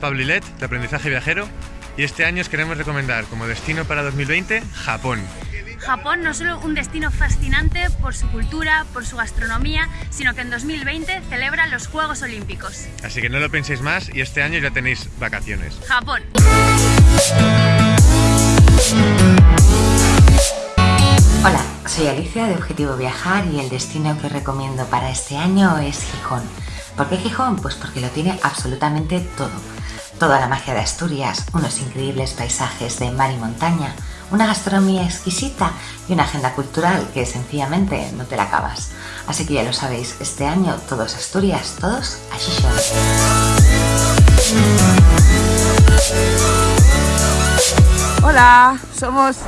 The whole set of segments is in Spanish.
Pablo Ilet, de Aprendizaje Viajero, y este año os queremos recomendar como destino para 2020 Japón. Japón no solo un destino fascinante por su cultura, por su gastronomía, sino que en 2020 celebra los Juegos Olímpicos. Así que no lo penséis más y este año ya tenéis vacaciones. Japón. Hola, soy Alicia de Objetivo Viajar y el destino que recomiendo para este año es Gijón. ¿Por qué Gijón? Pues porque lo tiene absolutamente todo. Toda la magia de Asturias, unos increíbles paisajes de mar y montaña, una gastronomía exquisita y una agenda cultural que sencillamente no te la acabas. Así que ya lo sabéis, este año todos Asturias, todos a Gijón. Hola, somos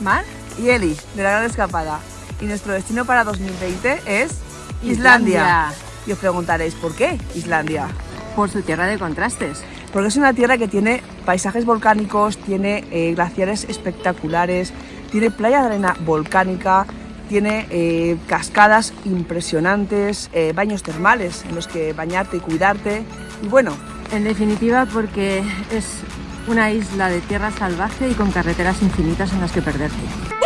Mar y Eli de la Gran Escapada y nuestro destino para 2020 es Islandia. Y os preguntaréis, ¿por qué Islandia? Por su tierra de contrastes. Porque es una tierra que tiene paisajes volcánicos, tiene eh, glaciares espectaculares, tiene playa de arena volcánica, tiene eh, cascadas impresionantes, eh, baños termales en los que bañarte y cuidarte. Y bueno, En definitiva, porque es una isla de tierra salvaje y con carreteras infinitas en las que perderte.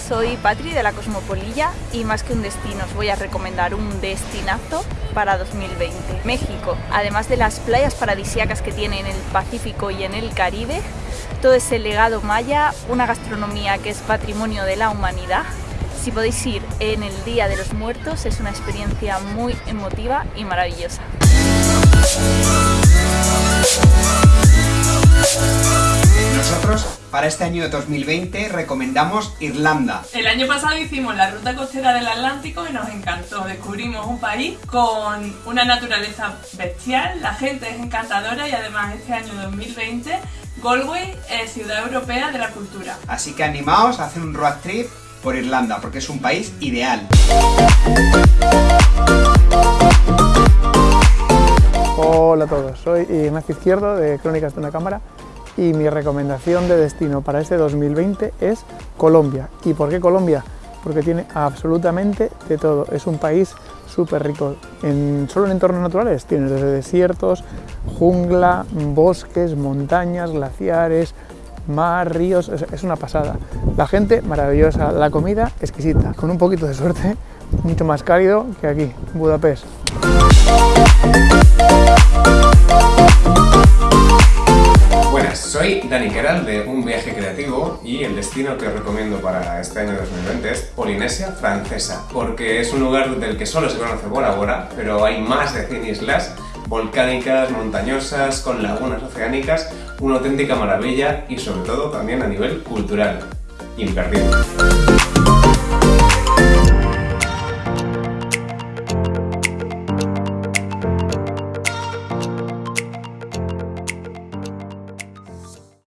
Soy Patri de la Cosmopolilla y más que un destino os voy a recomendar un destinazo para 2020. México, además de las playas paradisíacas que tiene en el Pacífico y en el Caribe, todo ese legado maya, una gastronomía que es patrimonio de la humanidad. Si podéis ir en el Día de los Muertos es una experiencia muy emotiva y maravillosa. Para este año de 2020, recomendamos Irlanda. El año pasado hicimos la ruta costera del Atlántico y nos encantó. Descubrimos un país con una naturaleza bestial, la gente es encantadora y además este año 2020 Galway es ciudad europea de la cultura. Así que animaos a hacer un road trip por Irlanda, porque es un país ideal. Hola a todos, soy Ignacio Izquierdo de Crónicas de una Cámara y mi recomendación de destino para este 2020 es Colombia. ¿Y por qué Colombia? Porque tiene absolutamente de todo. Es un país súper rico. En, solo en entornos naturales tienes desde desiertos, jungla, bosques, montañas, glaciares, mar, ríos, es, una pasada. La gente maravillosa, la comida exquisita, con un poquito de suerte, mucho más cálido que aquí, Budapest. Dani Keral de Un Viaje Creativo y el destino que os recomiendo para este año 2020 es Polinesia Francesa, porque es un lugar del que solo se conoce Bora Bora, pero hay más de 100 islas volcánicas, montañosas, con lagunas oceánicas, una auténtica maravilla y sobre todo también a nivel cultural. Imperdible.